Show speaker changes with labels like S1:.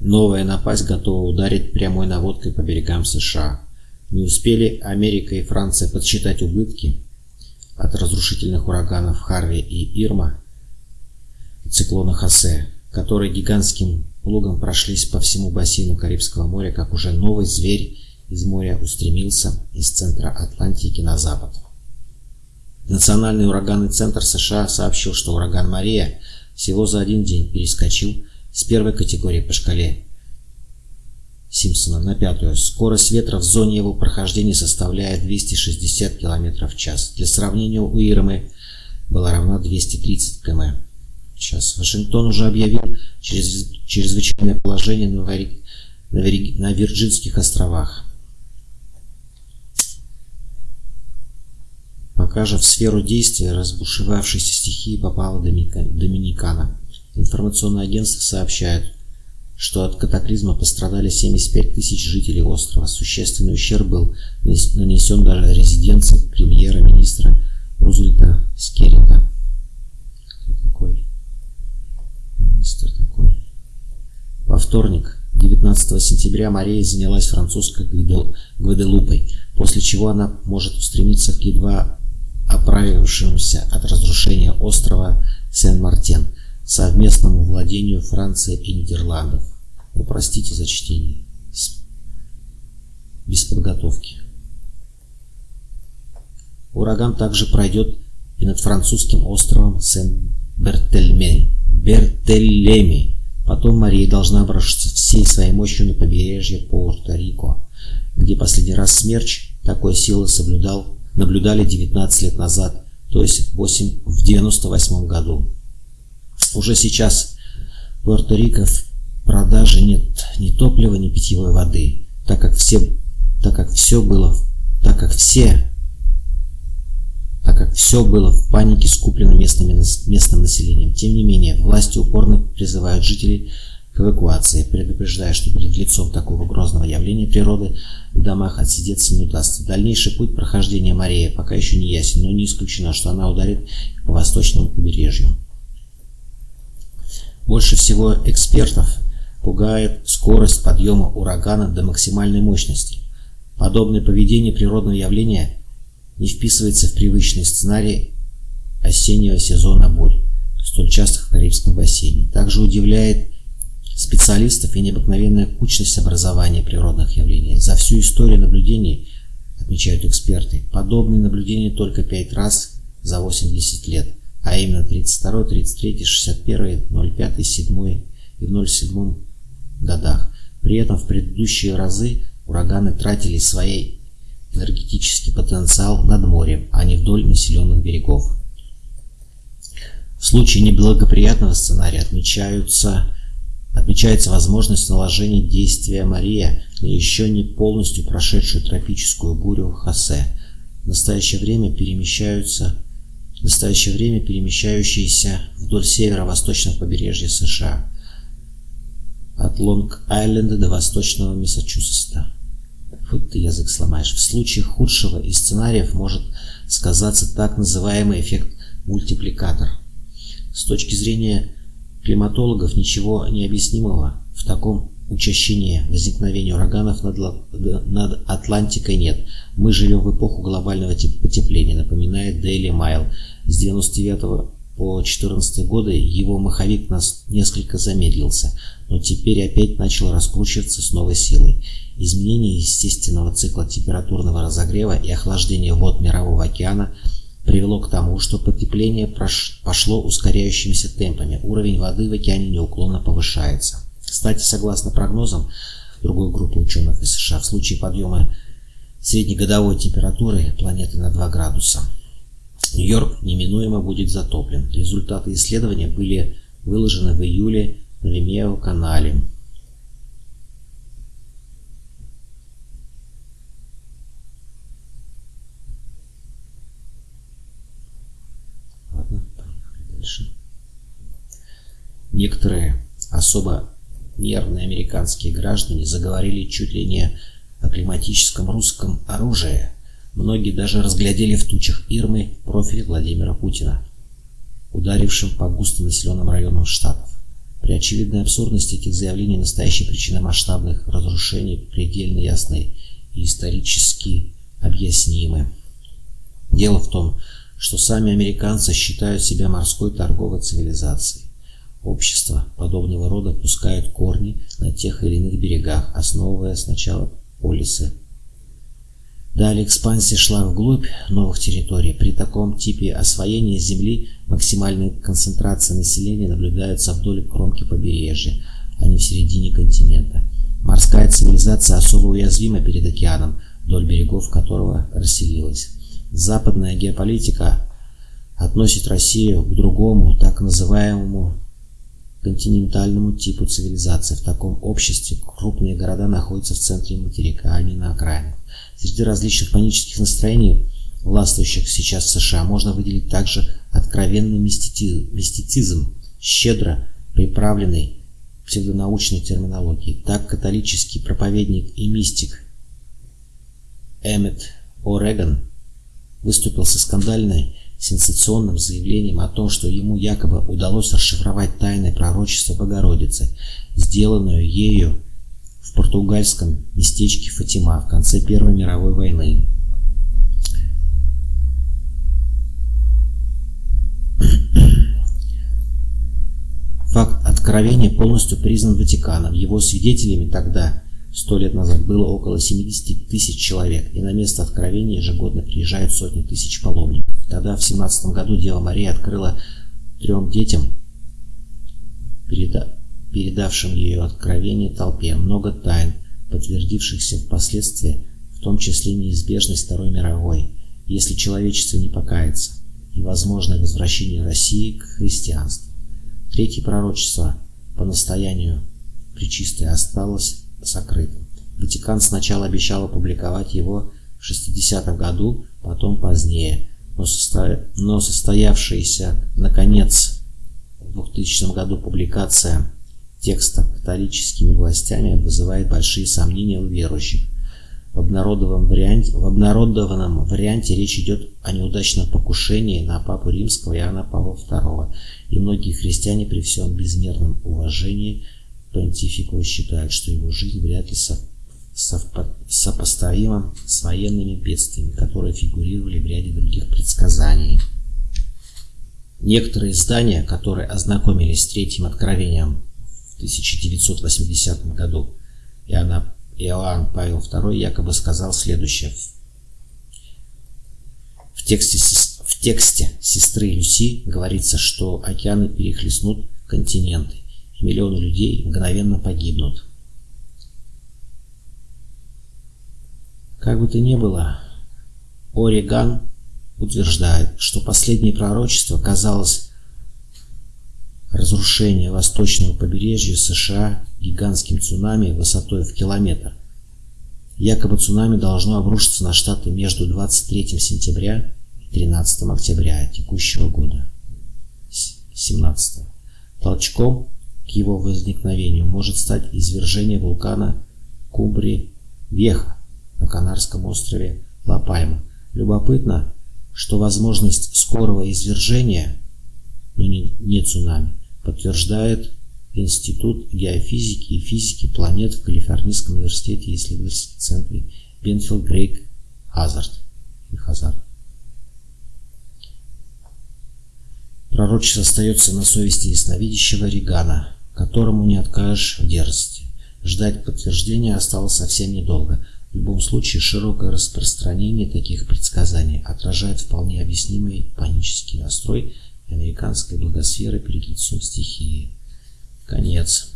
S1: Новая напасть готова ударить прямой наводкой по берегам США. Не успели Америка и Франция подсчитать убытки от разрушительных ураганов Харви и Ирма и циклона Хосе, которые гигантским плугом прошлись по всему бассейну Карибского моря, как уже новый зверь из моря устремился из центра Атлантики на запад. Национальный ураганный центр США сообщил, что ураган Мария всего за один день перескочил с первой категории по шкале Симпсона на пятую. Скорость ветра в зоне его прохождения составляет 260 км в час. Для сравнения у Ирмы была равна 230 км в час. Вашингтон уже объявил чрез, чрезвычайное положение на, Вари, на, Вари, на Вирджинских островах. Пока же в сферу действия разбушевавшейся стихии попала Доминикана. Информационное агентство сообщает, что от катаклизма пострадали 75 тысяч жителей острова. Существенный ущерб был нанесен даже резиденции премьера-министра Рузвельта Скеррита. Кто такой? Министр такой. Во вторник, 19 сентября, Мария занялась французской Гваделупой, после чего она может устремиться к едва оправившемуся от разрушения острова Сен-Мартен – совместному владению Франции и Нидерландов. Ну, простите за чтение. Без подготовки. Ураган также пройдет и над французским островом Сен-Бертельми. Потом Мария должна обрушиться всей своей мощью на побережье Пуэрто-Рико, где последний раз смерч такой силы соблюдал, наблюдали 19 лет назад, то есть 8, в 98 году. Уже сейчас Пуэрто-Рико в продаже нет ни топлива, ни питьевой воды, так как все, так как все было, так как все, так как все было в панике скуплено местными, местным населением. Тем не менее, власти упорно призывают жителей к эвакуации, предупреждая, что перед лицом такого грозного явления природы в домах отсидеться не удастся. Дальнейший путь прохождения Марии пока еще не ясен, но не исключено, что она ударит по восточному побережью. Больше всего экспертов пугает скорость подъема урагана до максимальной мощности. Подобное поведение природного явления не вписывается в привычный сценарий осеннего сезона бурь, столь частых в Карибском бассейне. Также удивляет специалистов и необыкновенная кучность образования природных явлений. За всю историю наблюдений, отмечают эксперты, подобные наблюдения только пять раз за 80 лет – а именно 32, 33, 61, 05, 7 и в 07 годах. При этом в предыдущие разы ураганы тратили свой энергетический потенциал над морем, а не вдоль населенных берегов. В случае неблагоприятного сценария отмечаются, отмечается возможность наложения действия Мария на еще не полностью прошедшую тропическую бурю Хосе. В настоящее время перемещаются в настоящее время перемещающиеся вдоль северо-восточного побережья США, от Лонг-Айленда до восточного Массачусетса. Вот ты язык сломаешь. В случае худшего из сценариев может сказаться так называемый эффект мультипликатор. С точки зрения климатологов ничего необъяснимого в таком учащения возникновения ураганов над, над Атлантикой нет. Мы живем в эпоху глобального потепления, напоминает Daily Mail. С 99 по 14 годы его маховик нас несколько замедлился, но теперь опять начал раскручиваться с новой силой. Изменение естественного цикла температурного разогрева и охлаждения вод Мирового океана привело к тому, что потепление пошло ускоряющимися темпами. Уровень воды в океане неуклонно повышается. Кстати, согласно прогнозам другой группы ученых из США, в случае подъема среднегодовой температуры планеты на 2 градуса, Нью-Йорк неминуемо будет затоплен. Результаты исследования были выложены в июле на Vimeo канале. Ладно, поехали дальше. Некоторые особо нервные американские граждане заговорили чуть ли не о климатическом русском оружии. Многие даже разглядели в тучах Ирмы профиль Владимира Путина, ударившим по густонаселенным районам штатов. При очевидной абсурдности этих заявлений настоящая причина масштабных разрушений предельно ясны и исторически объяснимы. Дело в том, что сами американцы считают себя морской торговой цивилизацией. Общества подобного рода пускают корни на тех или иных берегах, основывая сначала полисы. Далее экспансия шла вглубь новых территорий. При таком типе освоения земли максимальная концентрация населения наблюдается вдоль кромки побережья, а не в середине континента. Морская цивилизация особо уязвима перед океаном, вдоль берегов которого расселилась. Западная геополитика относит Россию к другому, так называемому континентальному типу цивилизации. В таком обществе крупные города находятся в центре материка, а не на окраинах. Среди различных панических настроений, властвующих сейчас в США, можно выделить также откровенный мистицизм, щедро приправленный псевдонаучной терминологией. Так католический проповедник и мистик Эммет О'Реган выступил со скандальной сенсационным заявлением о том, что ему якобы удалось расшифровать тайное пророчество Богородицы, сделанное ею в португальском местечке Фатима в конце Первой мировой войны. Факт откровения полностью признан Ватиканом. Его свидетелями тогда Сто лет назад было около 70 тысяч человек, и на место откровения ежегодно приезжают сотни тысяч паломников. Тогда, в 17 году, Дева Мария открыла трем детям, переда передавшим ее откровение толпе, много тайн, подтвердившихся впоследствии, в том числе неизбежность Второй мировой, если человечество не покается, и возможное возвращение России к христианству. Третье пророчество по настоянию Пречистой осталось сокрытым. Ватикан сначала обещал опубликовать его в 60-м году, потом позднее, но, состо... но состоявшаяся, наконец, в 2000 году публикация текста католическими властями вызывает большие сомнения у верующих. В обнародованном, варианте, в обнародованном варианте речь идет о неудачном покушении на Папу Римского Иоанна Павла II, и многие христиане при всем безмерном уважении – понтифику считают, что его жизнь вряд ли сопоставима с военными бедствиями, которые фигурировали в ряде других предсказаний. Некоторые издания, которые ознакомились с третьим откровением в 1980 году, Иоанна, Иоанн Павел II якобы сказал следующее. В тексте, в тексте сестры Люси говорится, что океаны перехлестнут континенты миллионы людей мгновенно погибнут. Как бы то ни было, Ореган утверждает, что последнее пророчество казалось разрушение восточного побережья США гигантским цунами высотой в километр. Якобы цунами должно обрушиться на Штаты между 23 сентября и 13 октября текущего года. 17. Толчком к его возникновению может стать извержение вулкана Кубри-Веха на Канарском острове Ла-Пальма. Любопытно, что возможность скорого извержения, но не, не цунами, подтверждает Институт геофизики и физики планет в Калифорнийском университете и исследовательском центре Бенфилд Грейк Хазард. Хазард. Пророчество остается на совести ясновидящего Регана – которому не откажешь в дерзости. Ждать подтверждения осталось совсем недолго. В любом случае, широкое распространение таких предсказаний отражает вполне объяснимый панический настрой американской благосферы перед лицом стихии. Конец.